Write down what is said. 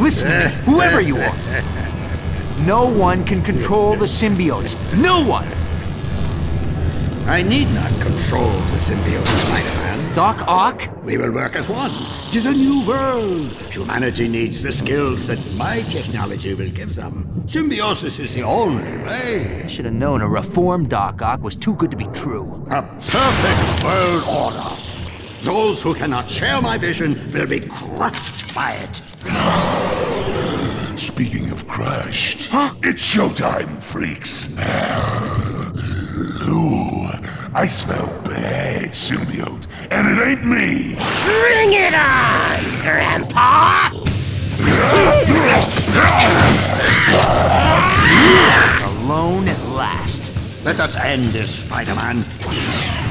Listen to me, whoever you are. No one can control the symbiotes. No one! I need not control the symbiotes, Spider-Man. Doc Ock? We will work as one. It is a new world. Humanity needs the skills that my technology will give them. Symbiosis is the only way. I should have known a reformed Doc Ock was too good to be true. A perfect world order. Those who cannot share my vision will be crushed by it. Speaking of crushed, huh? it's showtime, freaks. Ooh, I smell bad symbiote, and it ain't me. Bring it on, Grandpa! Alone at last. Let us end this, Spider-Man.